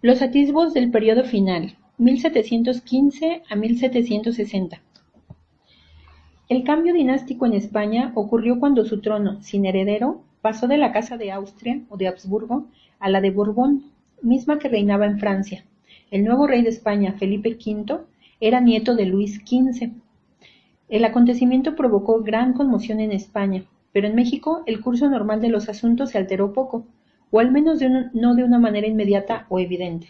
Los atisbos del periodo final, 1715 a 1760. El cambio dinástico en España ocurrió cuando su trono, sin heredero, pasó de la Casa de Austria o de Habsburgo a la de Borbón, misma que reinaba en Francia. El nuevo rey de España, Felipe V, era nieto de Luis XV. El acontecimiento provocó gran conmoción en España, pero en México el curso normal de los asuntos se alteró poco, o al menos no de una manera inmediata o evidente.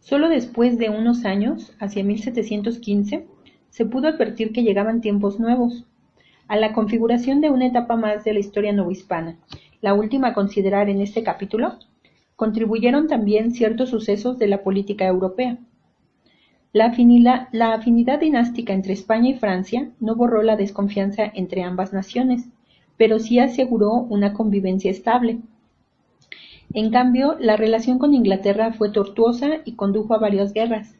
Solo después de unos años, hacia 1715, se pudo advertir que llegaban tiempos nuevos, a la configuración de una etapa más de la historia novohispana, la última a considerar en este capítulo, contribuyeron también ciertos sucesos de la política europea. La la afinidad dinástica entre España y Francia no borró la desconfianza entre ambas naciones, pero sí aseguró una convivencia estable, en cambio, la relación con Inglaterra fue tortuosa y condujo a varias guerras,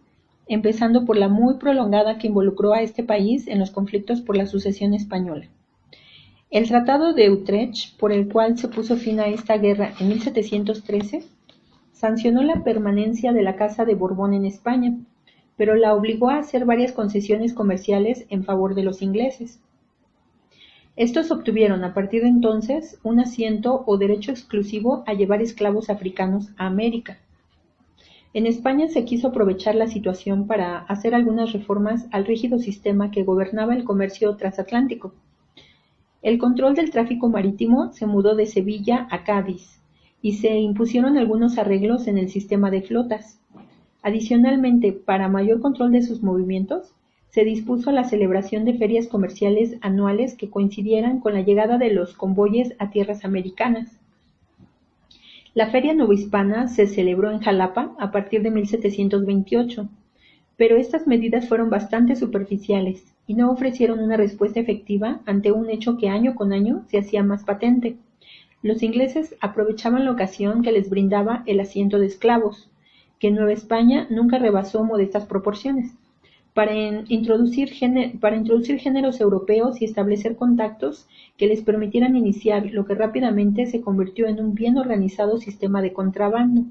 empezando por la muy prolongada que involucró a este país en los conflictos por la sucesión española. El Tratado de Utrecht, por el cual se puso fin a esta guerra en 1713, sancionó la permanencia de la Casa de Borbón en España, pero la obligó a hacer varias concesiones comerciales en favor de los ingleses. Estos obtuvieron a partir de entonces un asiento o derecho exclusivo a llevar esclavos africanos a América. En España se quiso aprovechar la situación para hacer algunas reformas al rígido sistema que gobernaba el comercio transatlántico. El control del tráfico marítimo se mudó de Sevilla a Cádiz y se impusieron algunos arreglos en el sistema de flotas. Adicionalmente, para mayor control de sus movimientos, se dispuso la celebración de ferias comerciales anuales que coincidieran con la llegada de los convoyes a tierras americanas. La Feria Novohispana se celebró en Jalapa a partir de 1728, pero estas medidas fueron bastante superficiales y no ofrecieron una respuesta efectiva ante un hecho que año con año se hacía más patente. Los ingleses aprovechaban la ocasión que les brindaba el asiento de esclavos, que en Nueva España nunca rebasó modestas proporciones para introducir, para introducir géneros europeos y establecer contactos que les permitieran iniciar lo que rápidamente se convirtió en un bien organizado sistema de contrabando.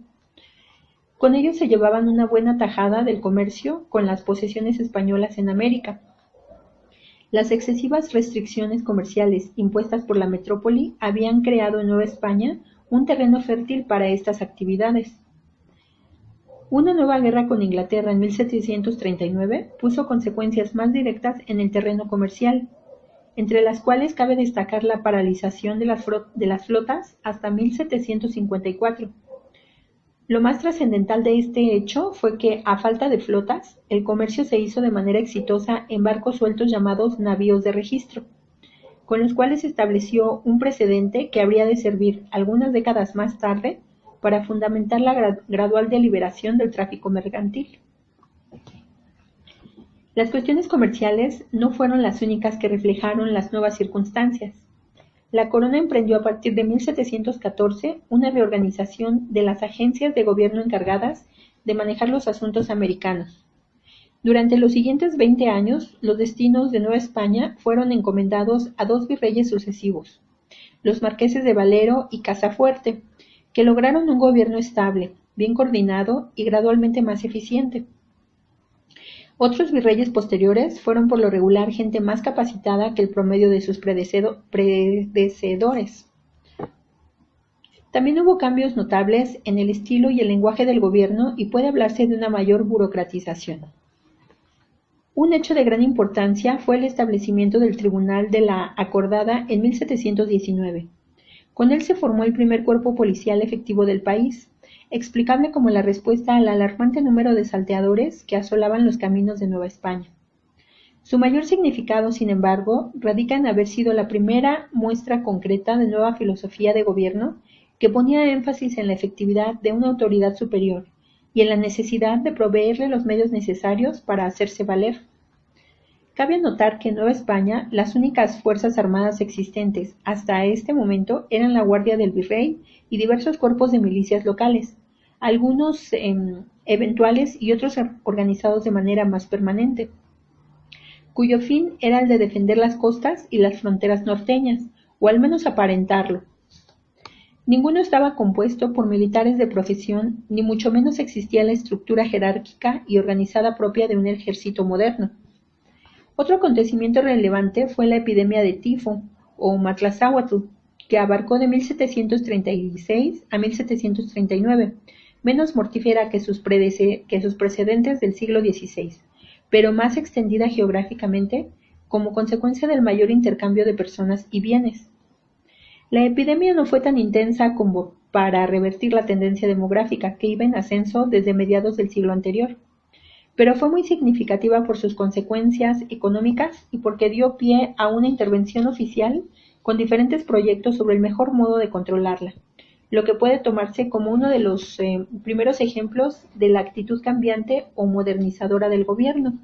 Con ello se llevaban una buena tajada del comercio con las posesiones españolas en América. Las excesivas restricciones comerciales impuestas por la metrópoli habían creado en Nueva España un terreno fértil para estas actividades. Una nueva guerra con Inglaterra en 1739 puso consecuencias más directas en el terreno comercial, entre las cuales cabe destacar la paralización de las, flotas hasta 1754. Lo más trascendental de este hecho fue que, a falta de flotas, el comercio se hizo de manera exitosa en barcos sueltos llamados navíos de registro, con los cuales se estableció un precedente que habría de servir algunas décadas más tarde para fundamentar la gradual deliberación del tráfico mercantil. Las cuestiones comerciales no fueron las únicas que reflejaron las nuevas circunstancias. La corona emprendió a partir de 1714 una reorganización de las agencias de gobierno encargadas de manejar los asuntos americanos. Durante los siguientes 20 años, los destinos de Nueva España fueron encomendados a dos virreyes sucesivos, los marqueses de Valero y Casafuerte, que lograron un gobierno estable, bien coordinado y gradualmente más eficiente. Otros virreyes posteriores fueron por lo regular gente más capacitada que el promedio de sus predecedores. También hubo cambios notables en el estilo y el lenguaje del gobierno y puede hablarse de una mayor burocratización. Un hecho de gran importancia fue el establecimiento del Tribunal de la Acordada en 1719 con él se formó el primer cuerpo policial efectivo del país, explicable como la respuesta al alarmante número de salteadores que asolaban los caminos de Nueva España. Su mayor significado, sin embargo, radica en haber sido la primera muestra concreta de nueva filosofía de gobierno que ponía énfasis en la efectividad de una autoridad superior y en la necesidad de proveerle los medios necesarios para hacerse valer. Cabe notar que en Nueva España las únicas fuerzas armadas existentes hasta este momento eran la Guardia del Virrey y diversos cuerpos de milicias locales, algunos em, eventuales y otros organizados de manera más permanente, cuyo fin era el de defender las costas y las fronteras norteñas, o al menos aparentarlo. Ninguno estaba compuesto por militares de profesión, ni mucho menos existía la estructura jerárquica y organizada propia de un ejército moderno. Otro acontecimiento relevante fue la epidemia de tifo, o matlazáhuatl, que abarcó de 1736 a 1739, menos mortífera que sus, que sus precedentes del siglo XVI, pero más extendida geográficamente como consecuencia del mayor intercambio de personas y bienes. La epidemia no fue tan intensa como para revertir la tendencia demográfica que iba en ascenso desde mediados del siglo anterior, pero fue muy significativa por sus consecuencias económicas y porque dio pie a una intervención oficial con diferentes proyectos sobre el mejor modo de controlarla, lo que puede tomarse como uno de los eh, primeros ejemplos de la actitud cambiante o modernizadora del gobierno.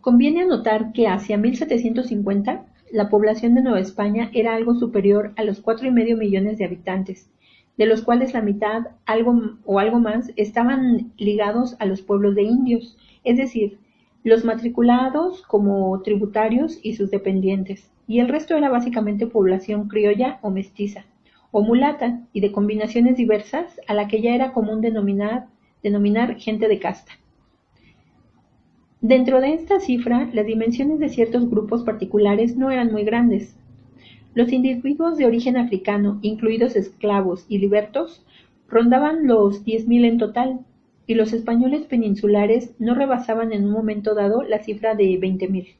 Conviene anotar que hacia 1750 la población de Nueva España era algo superior a los cuatro y medio millones de habitantes, de los cuales la mitad algo o algo más estaban ligados a los pueblos de indios, es decir, los matriculados como tributarios y sus dependientes, y el resto era básicamente población criolla o mestiza, o mulata, y de combinaciones diversas a la que ya era común denominar, denominar gente de casta. Dentro de esta cifra, las dimensiones de ciertos grupos particulares no eran muy grandes. Los individuos de origen africano, incluidos esclavos y libertos, rondaban los 10.000 en total, y los españoles peninsulares no rebasaban en un momento dado la cifra de 20.000.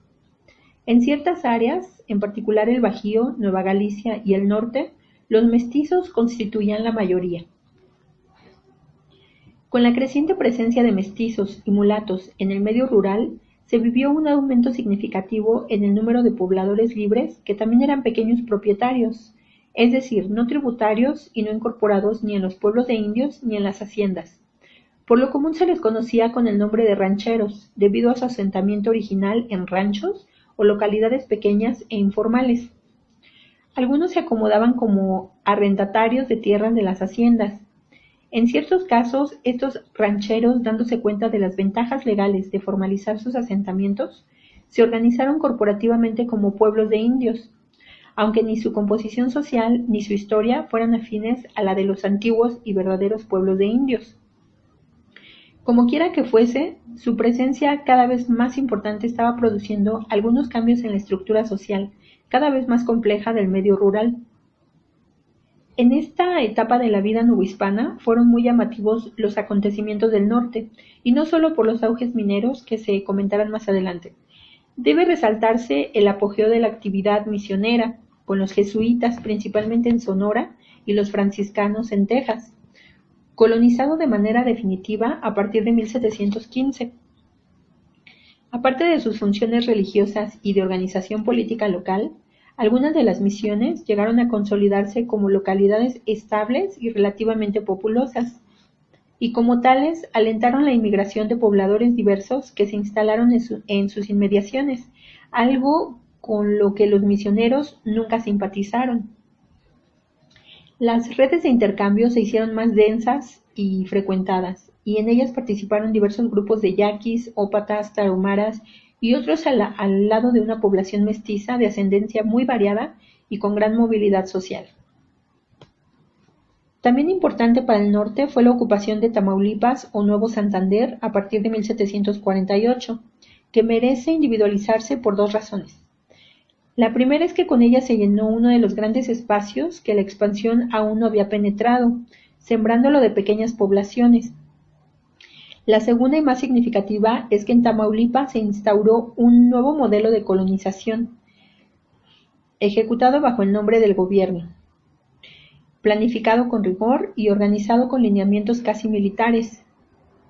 En ciertas áreas, en particular el Bajío, Nueva Galicia y el norte, los mestizos constituían la mayoría. Con la creciente presencia de mestizos y mulatos en el medio rural, se vivió un aumento significativo en el número de pobladores libres que también eran pequeños propietarios, es decir, no tributarios y no incorporados ni en los pueblos de indios ni en las haciendas. Por lo común se les conocía con el nombre de rancheros, debido a su asentamiento original en ranchos o localidades pequeñas e informales. Algunos se acomodaban como arrendatarios de tierras de las haciendas, en ciertos casos, estos rancheros, dándose cuenta de las ventajas legales de formalizar sus asentamientos, se organizaron corporativamente como pueblos de indios, aunque ni su composición social ni su historia fueran afines a la de los antiguos y verdaderos pueblos de indios. Como quiera que fuese, su presencia cada vez más importante estaba produciendo algunos cambios en la estructura social, cada vez más compleja del medio rural. En esta etapa de la vida novohispana fueron muy llamativos los acontecimientos del norte, y no solo por los auges mineros que se comentarán más adelante. Debe resaltarse el apogeo de la actividad misionera, con los jesuitas principalmente en Sonora y los franciscanos en Texas, colonizado de manera definitiva a partir de 1715. Aparte de sus funciones religiosas y de organización política local, algunas de las misiones llegaron a consolidarse como localidades estables y relativamente populosas, y como tales alentaron la inmigración de pobladores diversos que se instalaron en, sus inmediaciones, algo con lo que los misioneros nunca simpatizaron. Las redes de intercambio se hicieron más densas y frecuentadas, y en ellas participaron diversos grupos de yaquis, ópatas, tarahumaras y otros al, lado de una población mestiza de ascendencia muy variada y con gran movilidad social. También importante para el norte fue la ocupación de Tamaulipas o Nuevo Santander a partir de 1748, que merece individualizarse por dos razones. La primera es que con ella se llenó uno de los grandes espacios que la expansión aún no había penetrado, sembrándolo de pequeñas poblaciones, la segunda y más significativa es que en Tamaulipas se instauró un nuevo modelo de colonización, ejecutado bajo el nombre del gobierno, planificado con rigor y organizado con lineamientos casi militares,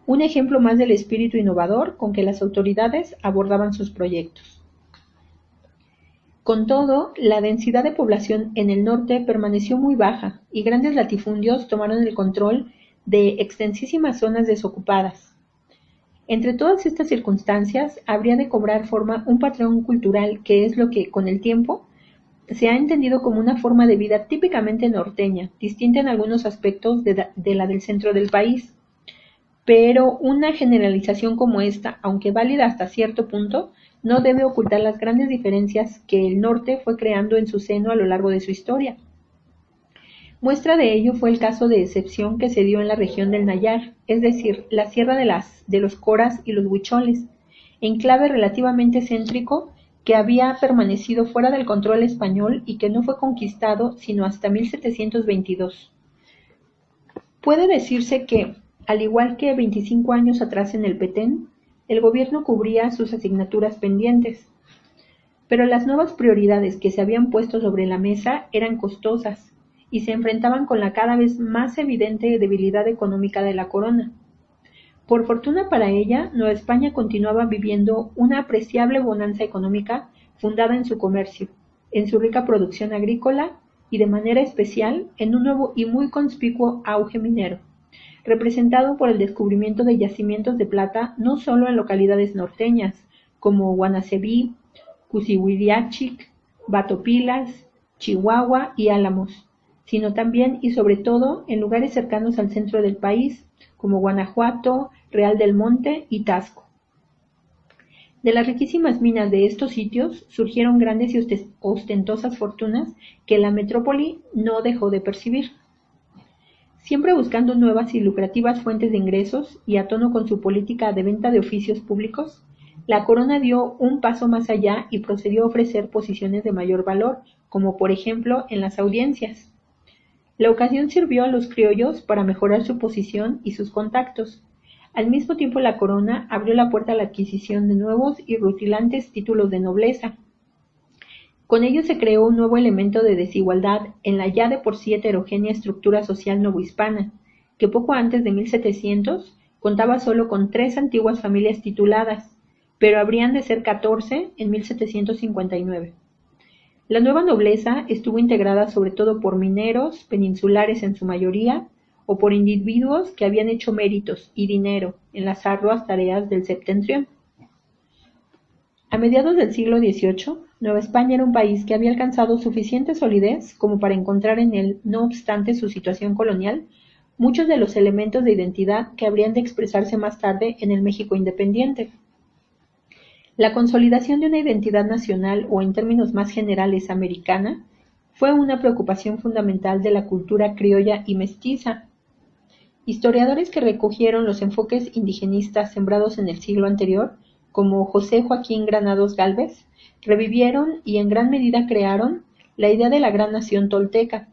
un ejemplo más del espíritu innovador con que las autoridades abordaban sus proyectos. Con todo, la densidad de población en el norte permaneció muy baja y grandes latifundios tomaron el control de extensísimas zonas desocupadas. Entre todas estas circunstancias, habría de cobrar forma un patrón cultural que es lo que, con el tiempo, se ha entendido como una forma de vida típicamente norteña, distinta en algunos aspectos de, la del centro del país. Pero una generalización como esta, aunque válida hasta cierto punto, no debe ocultar las grandes diferencias que el norte fue creando en su seno a lo largo de su historia. Muestra de ello fue el caso de excepción que se dio en la región del Nayar, es decir, la sierra de, los Coras y los Huicholes, enclave relativamente céntrico que había permanecido fuera del control español y que no fue conquistado sino hasta 1722. Puede decirse que, al igual que 25 años atrás en el Petén, el gobierno cubría sus asignaturas pendientes, pero las nuevas prioridades que se habían puesto sobre la mesa eran costosas y se enfrentaban con la cada vez más evidente debilidad económica de la corona. Por fortuna para ella, Nueva España continuaba viviendo una apreciable bonanza económica fundada en su comercio, en su rica producción agrícola y de manera especial en un nuevo y muy conspicuo auge minero, representado por el descubrimiento de yacimientos de plata no solo en localidades norteñas como Guanacebí, Cusihuiliachic, Batopilas, Chihuahua y Álamos, sino también y sobre todo en lugares cercanos al centro del país, como Guanajuato, Real del Monte y Tasco. De las riquísimas minas de estos sitios surgieron grandes y ostentosas fortunas que la metrópoli no dejó de percibir. Siempre buscando nuevas y lucrativas fuentes de ingresos y a tono con su política de venta de oficios públicos, la corona dio un paso más allá y procedió a ofrecer posiciones de mayor valor, como por ejemplo en las audiencias. La ocasión sirvió a los criollos para mejorar su posición y sus contactos. Al mismo tiempo la corona abrió la puerta a la adquisición de nuevos y rutilantes títulos de nobleza. Con ello se creó un nuevo elemento de desigualdad en la ya de por sí heterogénea estructura social novohispana, que poco antes de 1700 contaba solo con tres antiguas familias tituladas, pero habrían de ser catorce en 1759. La nueva nobleza estuvo integrada sobre todo por mineros, peninsulares en su mayoría, o por individuos que habían hecho méritos y dinero en las arduas tareas del septentrión. A mediados del siglo XVIII, Nueva España era un país que había alcanzado suficiente solidez como para encontrar en él, no obstante su situación colonial, muchos de los elementos de identidad que habrían de expresarse más tarde en el México independiente. La consolidación de una identidad nacional o en términos más generales americana fue una preocupación fundamental de la cultura criolla y mestiza. Historiadores que recogieron los enfoques indigenistas sembrados en el siglo anterior, como José Joaquín Granados Galvez, revivieron y en gran medida crearon la idea de la gran nación tolteca,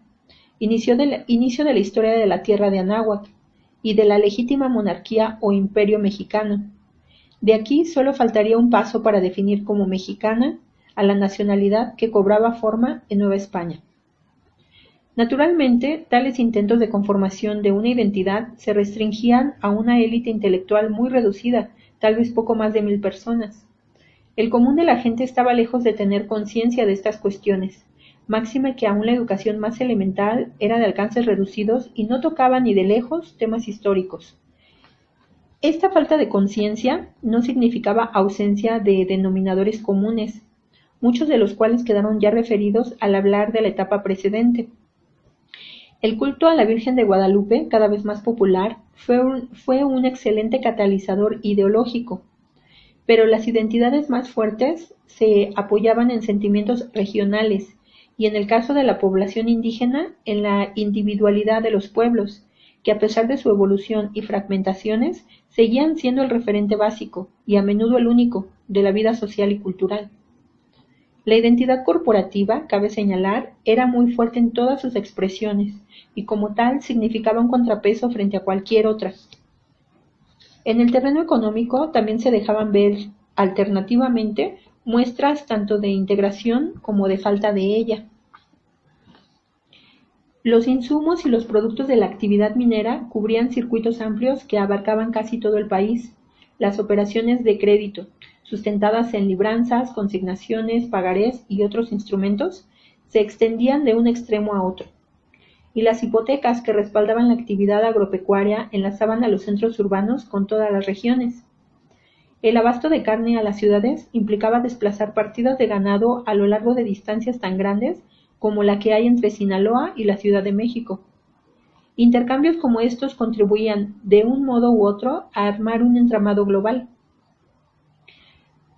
inicio de la, inicio de la historia de la tierra de Anáhuac y de la legítima monarquía o imperio mexicano de aquí solo faltaría un paso para definir como mexicana a la nacionalidad que cobraba forma en Nueva España. Naturalmente, tales intentos de conformación de una identidad se restringían a una élite intelectual muy reducida, tal vez poco más de mil personas. El común de la gente estaba lejos de tener conciencia de estas cuestiones, máxime que aún la educación más elemental era de alcances reducidos y no tocaba ni de lejos temas históricos. Esta falta de conciencia no significaba ausencia de denominadores comunes, muchos de los cuales quedaron ya referidos al hablar de la etapa precedente. El culto a la Virgen de Guadalupe, cada vez más popular, fue un, excelente catalizador ideológico, pero las identidades más fuertes se apoyaban en sentimientos regionales y en el caso de la población indígena en la individualidad de los pueblos, que a pesar de su evolución y fragmentaciones seguían siendo el referente básico, y a menudo el único, de la vida social y cultural. La identidad corporativa, cabe señalar, era muy fuerte en todas sus expresiones, y como tal significaba un contrapeso frente a cualquier otra. En el terreno económico también se dejaban ver, alternativamente, muestras tanto de integración como de falta de ella. Los insumos y los productos de la actividad minera cubrían circuitos amplios que abarcaban casi todo el país. Las operaciones de crédito, sustentadas en libranzas, consignaciones, pagarés y otros instrumentos, se extendían de un extremo a otro. Y las hipotecas que respaldaban la actividad agropecuaria enlazaban a los centros urbanos con todas las regiones. El abasto de carne a las ciudades implicaba desplazar partidas de ganado a lo largo de distancias tan grandes como la que hay entre Sinaloa y la Ciudad de México. Intercambios como estos contribuían, de un modo u otro, a armar un entramado global.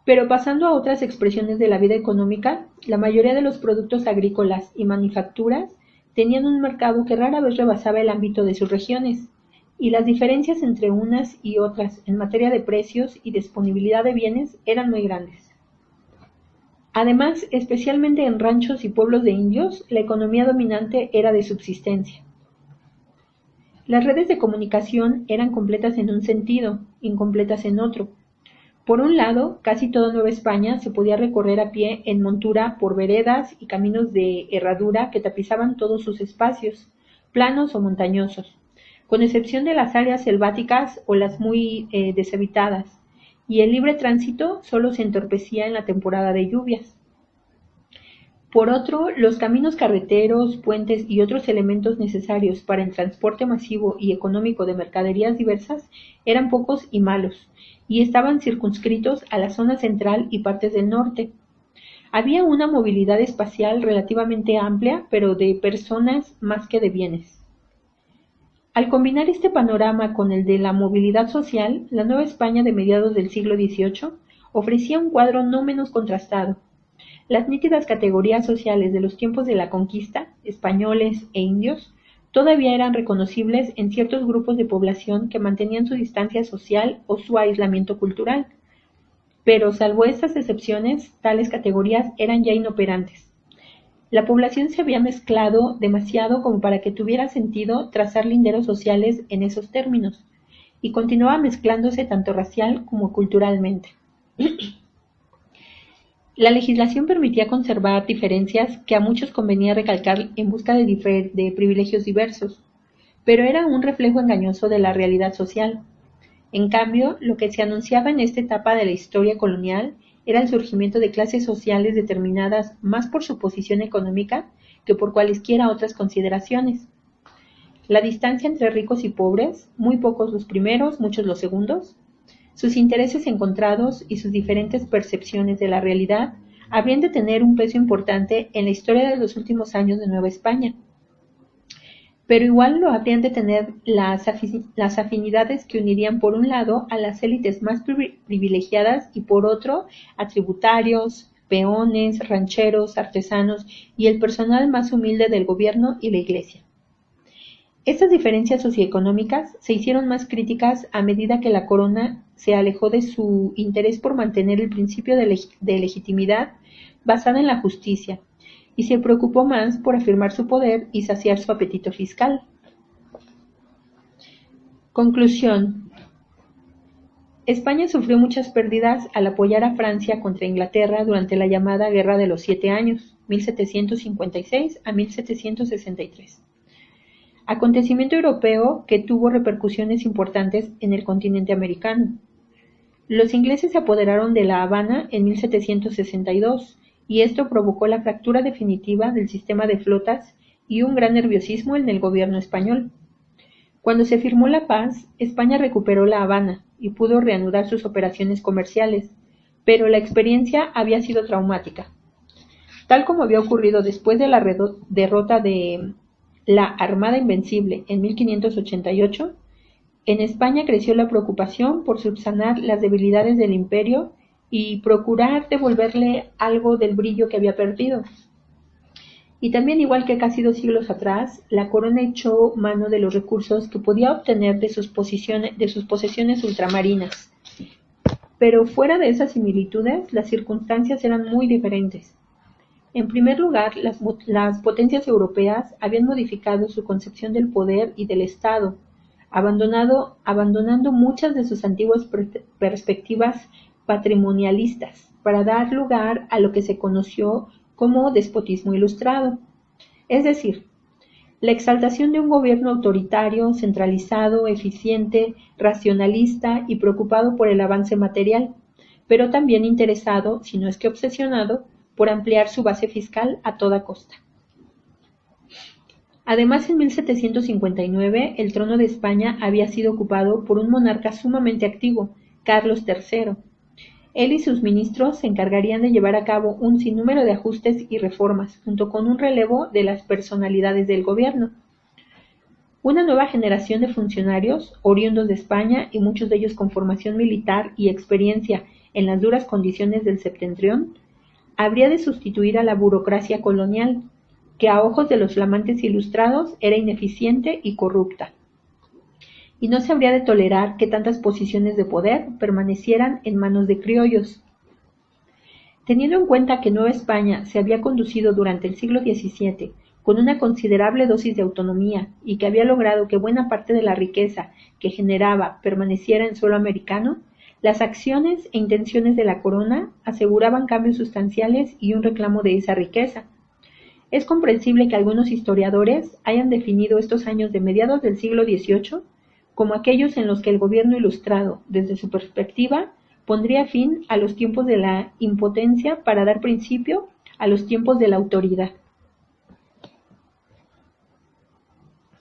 Pero pasando a otras expresiones de la vida económica, la mayoría de los productos agrícolas y manufacturas tenían un mercado que rara vez rebasaba el ámbito de sus regiones, y las diferencias entre unas y otras en materia de precios y disponibilidad de bienes eran muy grandes. Además, especialmente en ranchos y pueblos de indios, la economía dominante era de subsistencia. Las redes de comunicación eran completas en un sentido, incompletas en otro. Por un lado, casi toda Nueva España se podía recorrer a pie en montura por veredas y caminos de herradura que tapizaban todos sus espacios, planos o montañosos, con excepción de las áreas selváticas o las muy eh, deshabitadas y el libre tránsito solo se entorpecía en la temporada de lluvias. Por otro, los caminos carreteros, puentes y otros elementos necesarios para el transporte masivo y económico de mercaderías diversas eran pocos y malos, y estaban circunscritos a la zona central y partes del norte. Había una movilidad espacial relativamente amplia, pero de personas más que de bienes. Al combinar este panorama con el de la movilidad social, la Nueva España de mediados del siglo XVIII ofrecía un cuadro no menos contrastado. Las nítidas categorías sociales de los tiempos de la conquista, españoles e indios, todavía eran reconocibles en ciertos grupos de población que mantenían su distancia social o su aislamiento cultural. Pero salvo estas excepciones, tales categorías eran ya inoperantes. La población se había mezclado demasiado como para que tuviera sentido trazar linderos sociales en esos términos, y continuaba mezclándose tanto racial como culturalmente. La legislación permitía conservar diferencias que a muchos convenía recalcar en busca de, privilegios diversos, pero era un reflejo engañoso de la realidad social. En cambio, lo que se anunciaba en esta etapa de la historia colonial era el surgimiento de clases sociales determinadas más por su posición económica que por cualesquiera otras consideraciones. La distancia entre ricos y pobres, muy pocos los primeros, muchos los segundos, sus intereses encontrados y sus diferentes percepciones de la realidad habrían de tener un peso importante en la historia de los últimos años de Nueva España pero igual lo habrían de tener las, afinidades que unirían por un lado a las élites más privilegiadas y por otro a tributarios, peones, rancheros, artesanos y el personal más humilde del gobierno y la iglesia. Estas diferencias socioeconómicas se hicieron más críticas a medida que la corona se alejó de su interés por mantener el principio de legitimidad basada en la justicia, y se preocupó más por afirmar su poder y saciar su apetito fiscal. Conclusión. España sufrió muchas pérdidas al apoyar a Francia contra Inglaterra durante la llamada Guerra de los Siete Años, 1756 a 1763. Acontecimiento europeo que tuvo repercusiones importantes en el continente americano. Los ingleses se apoderaron de La Habana en 1762 y esto provocó la fractura definitiva del sistema de flotas y un gran nerviosismo en el gobierno español. Cuando se firmó la paz, España recuperó La Habana y pudo reanudar sus operaciones comerciales, pero la experiencia había sido traumática. Tal como había ocurrido después de la derrota de la Armada Invencible en 1588, en España creció la preocupación por subsanar las debilidades del imperio y procurar devolverle algo del brillo que había perdido. Y también, igual que casi dos siglos atrás, la corona echó mano de los recursos que podía obtener de sus, posiciones, de sus posesiones ultramarinas. Pero fuera de esas similitudes, las circunstancias eran muy diferentes. En primer lugar, las, potencias europeas habían modificado su concepción del poder y del Estado, abandonando muchas de sus antiguas perspectivas patrimonialistas para dar lugar a lo que se conoció como despotismo ilustrado, es decir, la exaltación de un gobierno autoritario, centralizado, eficiente, racionalista y preocupado por el avance material, pero también interesado, si no es que obsesionado, por ampliar su base fiscal a toda costa. Además, en 1759 el trono de España había sido ocupado por un monarca sumamente activo, Carlos III, él y sus ministros se encargarían de llevar a cabo un sinnúmero de ajustes y reformas, junto con un relevo de las personalidades del gobierno. Una nueva generación de funcionarios, oriundos de España y muchos de ellos con formación militar y experiencia en las duras condiciones del septentrión, habría de sustituir a la burocracia colonial, que a ojos de los flamantes ilustrados era ineficiente y corrupta. Y no se habría de tolerar que tantas posiciones de poder permanecieran en manos de criollos. Teniendo en cuenta que Nueva España se había conducido durante el siglo XVII con una considerable dosis de autonomía y que había logrado que buena parte de la riqueza que generaba permaneciera en suelo americano, las acciones e intenciones de la corona aseguraban cambios sustanciales y un reclamo de esa riqueza. Es comprensible que algunos historiadores hayan definido estos años de mediados del siglo XVIII como aquellos en los que el gobierno ilustrado, desde su perspectiva, pondría fin a los tiempos de la impotencia para dar principio a los tiempos de la autoridad.